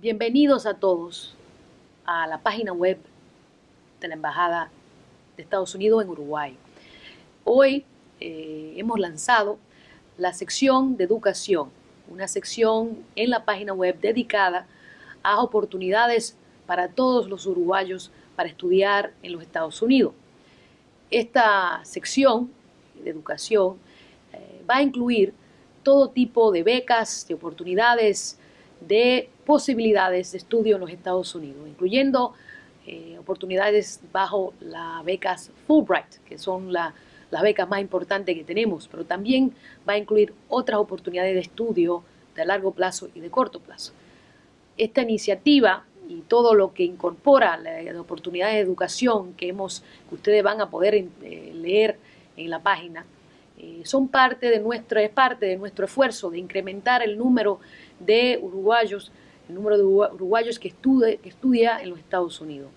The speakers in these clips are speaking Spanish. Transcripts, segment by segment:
Bienvenidos a todos a la página web de la Embajada de Estados Unidos en Uruguay. Hoy eh, hemos lanzado la sección de educación, una sección en la página web dedicada a oportunidades para todos los uruguayos para estudiar en los Estados Unidos. Esta sección de educación eh, va a incluir todo tipo de becas, de oportunidades, de posibilidades de estudio en los Estados Unidos, incluyendo eh, oportunidades bajo las becas Fulbright, que son las becas más importantes que tenemos, pero también va a incluir otras oportunidades de estudio de largo plazo y de corto plazo. Esta iniciativa y todo lo que incorpora las oportunidades de educación que, hemos, que ustedes van a poder eh, leer en la página, son parte de nuestro, es parte de nuestro esfuerzo de incrementar el número de uruguayos, el número de uruguayos que, que estudia en los Estados Unidos.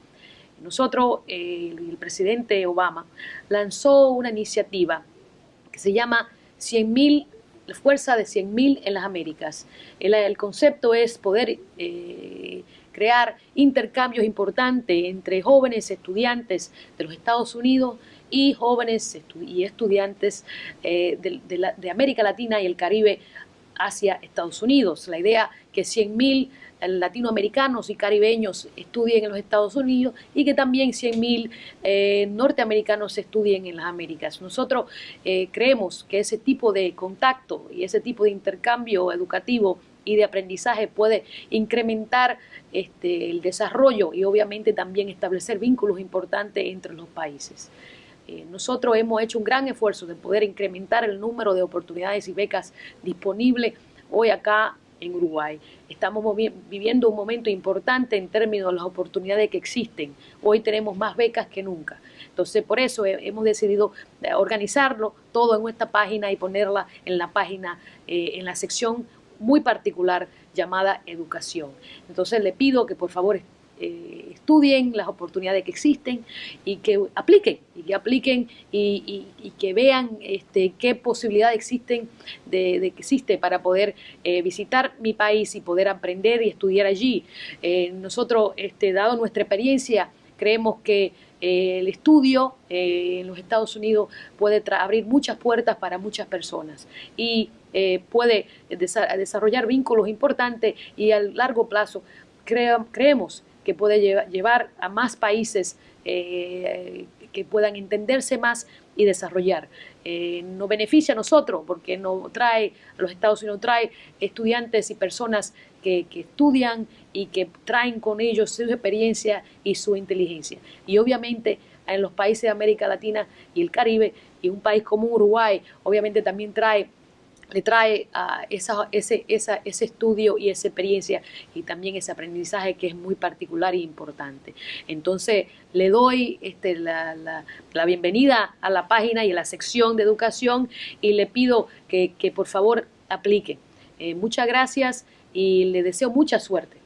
Nosotros, eh, el presidente Obama, lanzó una iniciativa que se llama 100.000 la fuerza de 100.000 en las Américas. El, concepto es poder eh, crear intercambios importantes entre jóvenes estudiantes de los Estados Unidos y jóvenes y estudiantes eh, de, América Latina y el Caribe hacia Estados Unidos. La idea que 100.000 latinoamericanos y caribeños estudien en los Estados Unidos y que también 100.000 eh, norteamericanos estudien en las Américas. Nosotros eh, creemos que ese tipo de contacto y ese tipo de intercambio educativo y de aprendizaje puede incrementar este, el desarrollo y obviamente también establecer vínculos importantes entre los países. Eh, nosotros hemos hecho un gran esfuerzo de poder incrementar el número de oportunidades y becas disponibles hoy acá en Uruguay. Estamos viviendo un momento importante en términos de las oportunidades que existen. Hoy tenemos más becas que nunca. Entonces, por eso hemos decidido eh, organizarlo todo en nuestra página y ponerla en la página, eh, en la sección muy particular llamada educación. Entonces, le pido que por favor eh, estudien las oportunidades que existen y que apliquen, y que apliquen y, que vean este, qué posibilidades existen de, que existe para poder eh, visitar mi país y poder aprender y estudiar allí. Eh, nosotros, este, dado nuestra experiencia, creemos que el estudio en los Estados Unidos puede abrir muchas puertas para muchas personas y puede desarrollar vínculos importantes y a largo plazo creemos que puede llevar a más países eh, que puedan entenderse más y desarrollar. Eh, nos beneficia a nosotros porque nos trae, a los Estados Unidos trae estudiantes y personas que, que, estudian y que traen con ellos su experiencia y su inteligencia. Y obviamente en los países de América Latina y el Caribe y un país como Uruguay, obviamente también trae le trae esa, ese, ese estudio y esa experiencia y también ese aprendizaje que es muy particular e importante. Entonces, le doy este, la, la, bienvenida a la página y a la sección de educación y le pido que, por favor aplique. Eh, muchas gracias y le deseo mucha suerte.